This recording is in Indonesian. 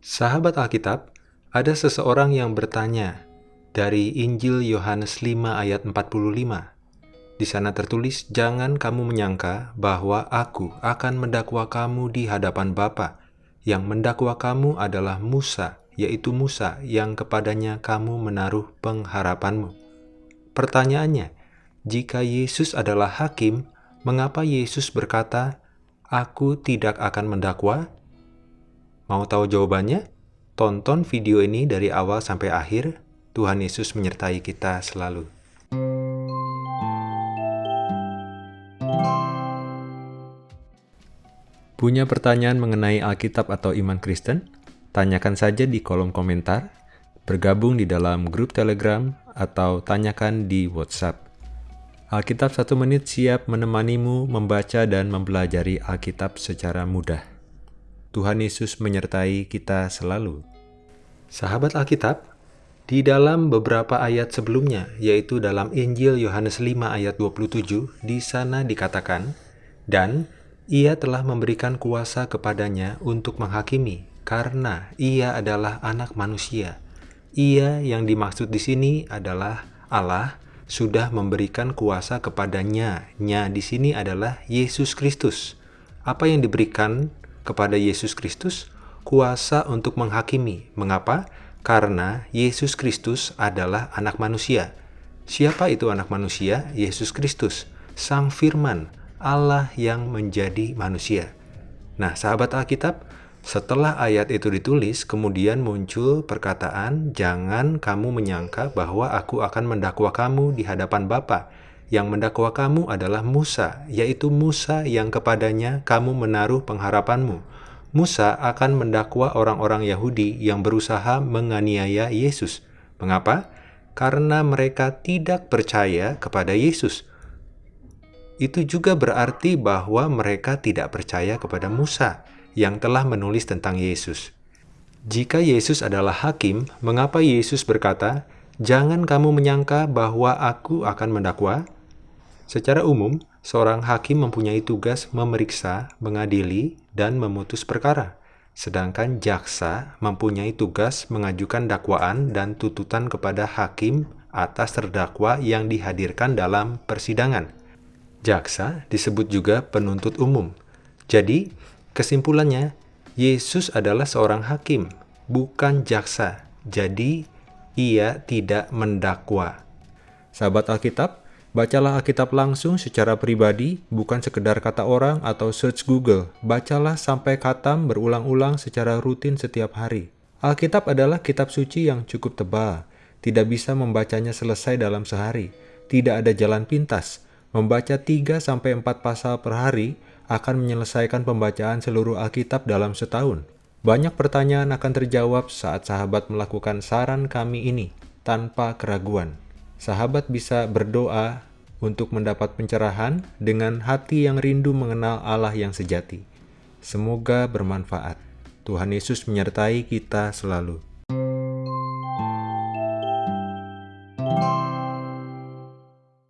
Sahabat Alkitab, ada seseorang yang bertanya dari Injil Yohanes 5 ayat 45. Di sana tertulis, "Jangan kamu menyangka bahwa aku akan mendakwa kamu di hadapan Bapa. Yang mendakwa kamu adalah Musa, yaitu Musa yang kepadanya kamu menaruh pengharapanmu." Pertanyaannya, jika Yesus adalah hakim, mengapa Yesus berkata, "Aku tidak akan mendakwa"? Mau tahu jawabannya? Tonton video ini dari awal sampai akhir Tuhan Yesus menyertai kita selalu. Punya pertanyaan mengenai Alkitab atau iman Kristen? Tanyakan saja di kolom komentar, bergabung di dalam grup Telegram, atau tanyakan di WhatsApp. Alkitab satu menit siap menemanimu membaca dan mempelajari Alkitab secara mudah. Tuhan Yesus menyertai kita selalu. Sahabat Alkitab, di dalam beberapa ayat sebelumnya, yaitu dalam Injil Yohanes 5 ayat 27, di sana dikatakan, Dan ia telah memberikan kuasa kepadanya untuk menghakimi, karena ia adalah anak manusia. Ia yang dimaksud di sini adalah Allah sudah memberikan kuasa kepadanya. Nya di sini adalah Yesus Kristus. Apa yang diberikan kepada Yesus Kristus? Kuasa untuk menghakimi. Mengapa? Karena Yesus Kristus adalah anak manusia. Siapa itu anak manusia? Yesus Kristus, Sang Firman, Allah yang menjadi manusia. Nah, sahabat Alkitab, setelah ayat itu ditulis, kemudian muncul perkataan, "Jangan kamu menyangka bahwa aku akan mendakwa kamu di hadapan Bapa. Yang mendakwa kamu adalah Musa, yaitu Musa yang kepadanya kamu menaruh pengharapanmu." Musa akan mendakwa orang-orang Yahudi yang berusaha menganiaya Yesus. Mengapa? Karena mereka tidak percaya kepada Yesus. Itu juga berarti bahwa mereka tidak percaya kepada Musa yang telah menulis tentang Yesus. Jika Yesus adalah hakim, mengapa Yesus berkata, "Jangan kamu menyangka bahwa Aku akan mendakwa"? Secara umum, seorang hakim mempunyai tugas memeriksa, mengadili, dan memutus perkara. Sedangkan jaksa mempunyai tugas mengajukan dakwaan dan tuntutan kepada hakim atas terdakwa yang dihadirkan dalam persidangan. Jaksa disebut juga penuntut umum. Jadi, kesimpulannya, Yesus adalah seorang hakim, bukan jaksa. Jadi, ia tidak mendakwa. Sahabat Alkitab, Bacalah Alkitab langsung secara pribadi, bukan sekedar kata orang atau search Google. Bacalah sampai katam berulang-ulang secara rutin setiap hari. Alkitab adalah kitab suci yang cukup tebal. Tidak bisa membacanya selesai dalam sehari. Tidak ada jalan pintas. Membaca 3-4 pasal per hari akan menyelesaikan pembacaan seluruh Alkitab dalam setahun. Banyak pertanyaan akan terjawab saat sahabat melakukan saran kami ini tanpa keraguan sahabat bisa berdoa untuk mendapat pencerahan dengan hati yang rindu mengenal Allah yang sejati. Semoga bermanfaat. Tuhan Yesus menyertai kita selalu.